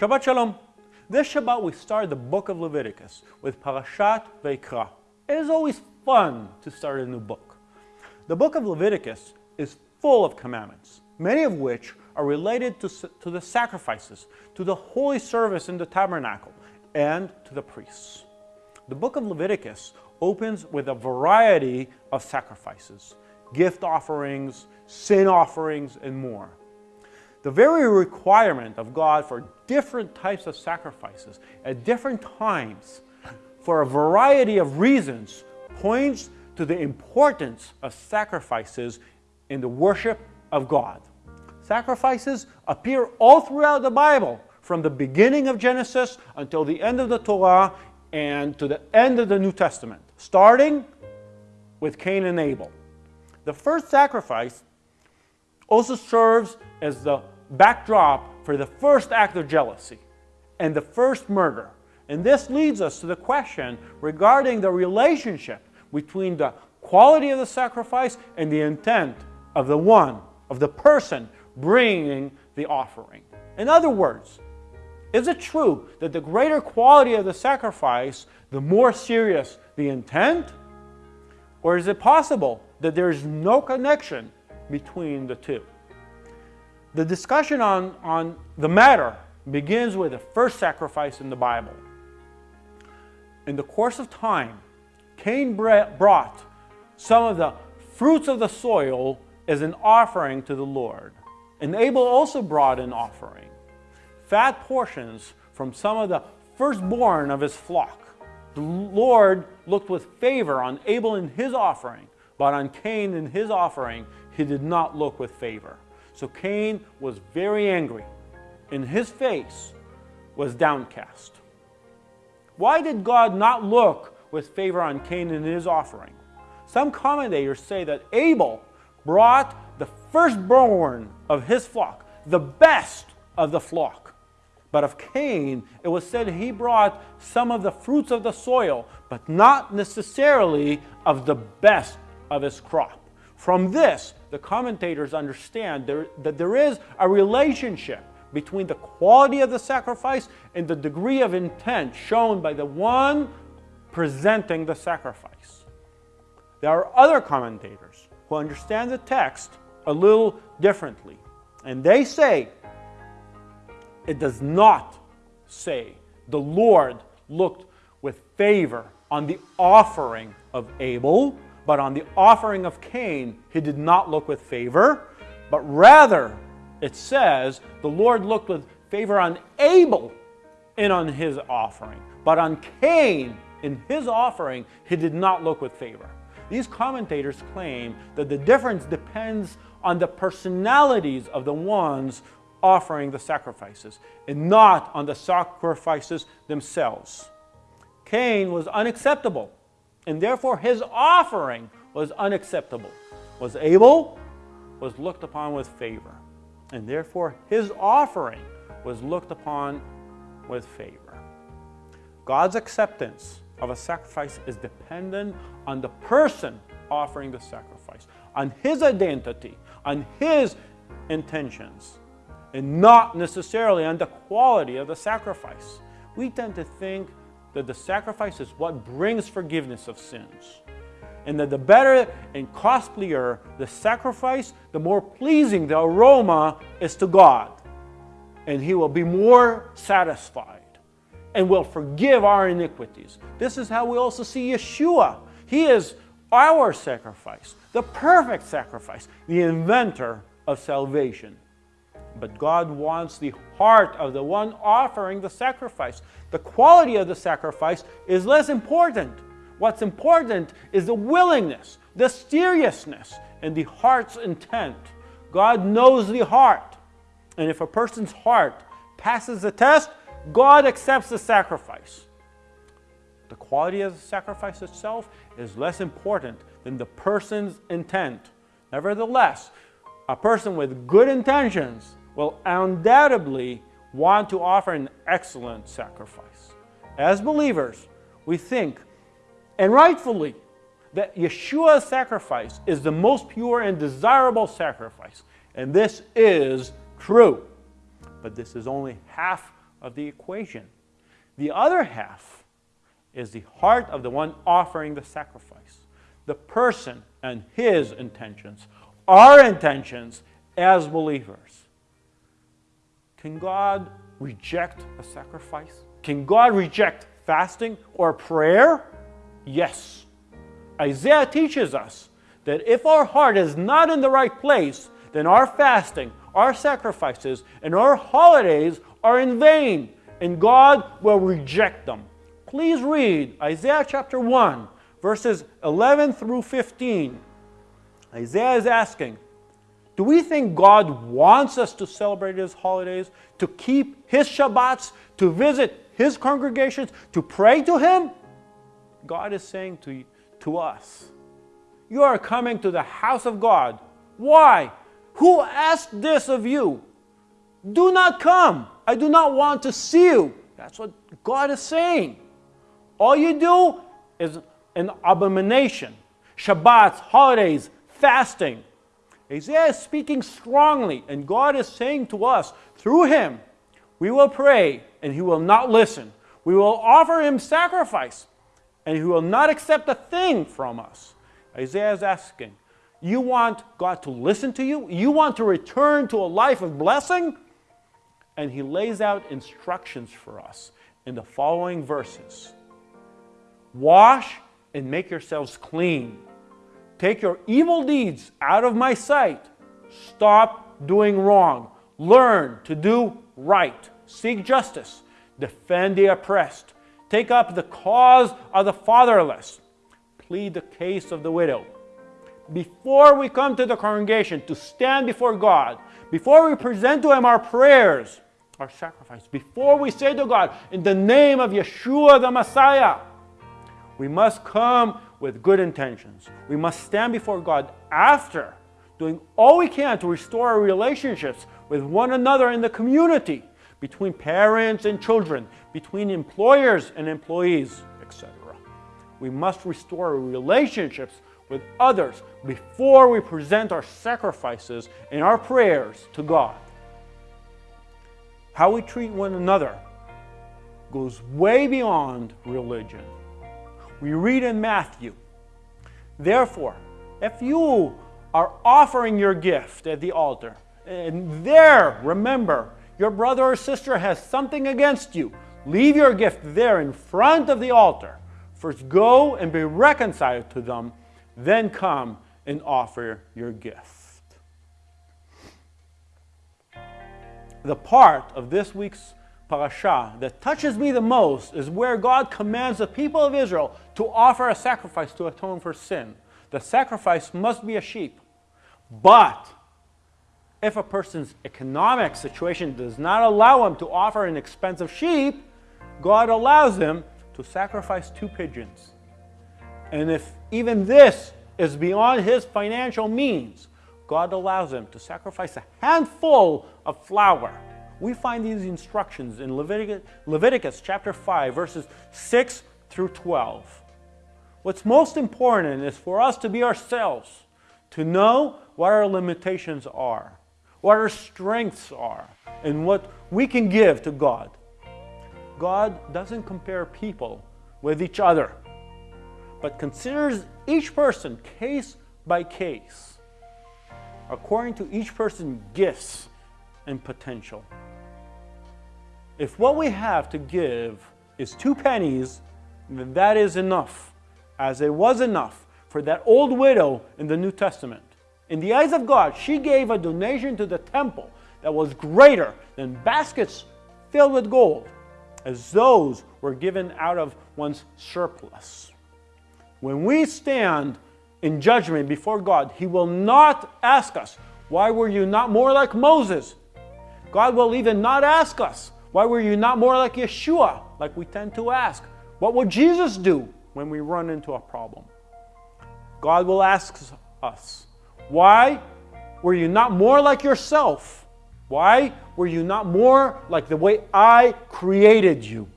Shabbat Shalom. This Shabbat we start the book of Leviticus with Parashat Vayikra. It is always fun to start a new book. The book of Leviticus is full of commandments, many of which are related to, to the sacrifices, to the holy service in the tabernacle, and to the priests. The book of Leviticus opens with a variety of sacrifices, gift offerings, sin offerings, and more. The very requirement of God for different types of sacrifices at different times for a variety of reasons points to the importance of sacrifices in the worship of God. Sacrifices appear all throughout the Bible, from the beginning of Genesis until the end of the Torah and to the end of the New Testament, starting with Cain and Abel. The first sacrifice also serves as the backdrop for the first act of jealousy and the first murder. And this leads us to the question regarding the relationship between the quality of the sacrifice and the intent of the one, of the person bringing the offering. In other words, is it true that the greater quality of the sacrifice, the more serious the intent? Or is it possible that there is no connection between the two? The discussion on, on the matter begins with the first sacrifice in the Bible. In the course of time, Cain brought some of the fruits of the soil as an offering to the Lord. And Abel also brought an offering fat portions from some of the firstborn of his flock. The Lord looked with favor on Abel and his offering, but on Cain and his offering, he did not look with favor. So Cain was very angry, and his face was downcast. Why did God not look with favor on Cain and his offering? Some commentators say that Abel brought the firstborn of his flock, the best of the flock. But of Cain, it was said he brought some of the fruits of the soil, but not necessarily of the best of his crop. From this, the commentators understand there, that there is a relationship between the quality of the sacrifice and the degree of intent shown by the one presenting the sacrifice. There are other commentators who understand the text a little differently, and they say it does not say the Lord looked with favor on the offering of Abel, but on the offering of Cain, he did not look with favor, but rather it says the Lord looked with favor on Abel and on his offering, but on Cain in his offering, he did not look with favor. These commentators claim that the difference depends on the personalities of the ones offering the sacrifices and not on the sacrifices themselves. Cain was unacceptable and therefore his offering was unacceptable. Was Abel was looked upon with favor and therefore his offering was looked upon with favor. God's acceptance of a sacrifice is dependent on the person offering the sacrifice, on his identity, on his intentions and not necessarily on the quality of the sacrifice. We tend to think that the sacrifice is what brings forgiveness of sins. And that the better and costlier the sacrifice, the more pleasing the aroma is to God. And He will be more satisfied and will forgive our iniquities. This is how we also see Yeshua. He is our sacrifice, the perfect sacrifice, the inventor of salvation. But God wants the heart of the one offering the sacrifice. The quality of the sacrifice is less important. What's important is the willingness, the seriousness, and the heart's intent. God knows the heart. And if a person's heart passes the test, God accepts the sacrifice. The quality of the sacrifice itself is less important than the person's intent. Nevertheless, a person with good intentions will undoubtedly want to offer an excellent sacrifice. As believers, we think, and rightfully, that Yeshua's sacrifice is the most pure and desirable sacrifice. And this is true. But this is only half of the equation. The other half is the heart of the one offering the sacrifice, the person and his intentions, our intentions as believers. Can God reject a sacrifice? Can God reject fasting or prayer? Yes. Isaiah teaches us that if our heart is not in the right place, then our fasting, our sacrifices, and our holidays are in vain, and God will reject them. Please read Isaiah chapter 1, verses 11 through 15. Isaiah is asking, do we think God wants us to celebrate His holidays, to keep His Shabbats, to visit His congregations, to pray to Him? God is saying to, to us, You are coming to the house of God. Why? Who asked this of you? Do not come. I do not want to see you. That's what God is saying. All you do is an abomination. Shabbats, holidays, fasting. Isaiah is speaking strongly, and God is saying to us, through him, we will pray, and he will not listen. We will offer him sacrifice, and he will not accept a thing from us. Isaiah is asking, you want God to listen to you? You want to return to a life of blessing? And he lays out instructions for us in the following verses. Wash and make yourselves clean. Take your evil deeds out of my sight. Stop doing wrong. Learn to do right. Seek justice. Defend the oppressed. Take up the cause of the fatherless. Plead the case of the widow. Before we come to the congregation to stand before God, before we present to Him our prayers, our sacrifice, before we say to God, in the name of Yeshua the Messiah, we must come with good intentions. We must stand before God after doing all we can to restore our relationships with one another in the community, between parents and children, between employers and employees, etc. We must restore our relationships with others before we present our sacrifices and our prayers to God. How we treat one another goes way beyond religion. We read in Matthew, Therefore, if you are offering your gift at the altar, and there, remember, your brother or sister has something against you, leave your gift there in front of the altar. First go and be reconciled to them, then come and offer your gift. The part of this week's parasha that touches me the most is where God commands the people of Israel to offer a sacrifice to atone for sin. The sacrifice must be a sheep. But if a person's economic situation does not allow him to offer an expensive sheep, God allows him to sacrifice two pigeons. And if even this is beyond his financial means, God allows him to sacrifice a handful of flour we find these instructions in Leviticus, Leviticus chapter 5, verses 6 through 12. What's most important is for us to be ourselves, to know what our limitations are, what our strengths are, and what we can give to God. God doesn't compare people with each other, but considers each person case by case, according to each person's gifts and potential. If what we have to give is two pennies, then that is enough, as it was enough for that old widow in the New Testament. In the eyes of God, she gave a donation to the temple that was greater than baskets filled with gold, as those were given out of one's surplus. When we stand in judgment before God, He will not ask us, Why were you not more like Moses? God will even not ask us, why were you not more like Yeshua, like we tend to ask? What would Jesus do when we run into a problem? God will ask us, Why were you not more like yourself? Why were you not more like the way I created you?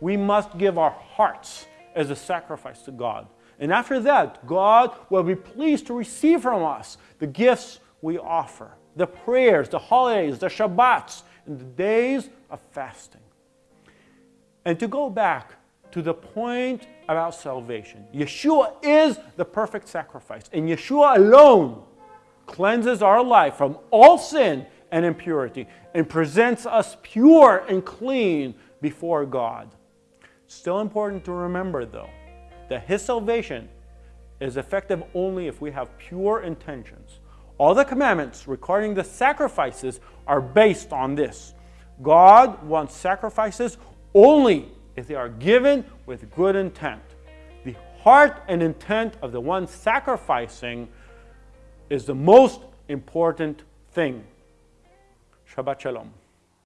We must give our hearts as a sacrifice to God. And after that, God will be pleased to receive from us the gifts we offer the prayers, the holidays, the Shabbats, in the days of fasting. And to go back to the point about salvation, Yeshua is the perfect sacrifice, and Yeshua alone cleanses our life from all sin and impurity and presents us pure and clean before God. Still important to remember, though, that His salvation is effective only if we have pure intentions. All the commandments regarding the sacrifices are based on this. God wants sacrifices only if they are given with good intent. The heart and intent of the one sacrificing is the most important thing. Shabbat Shalom.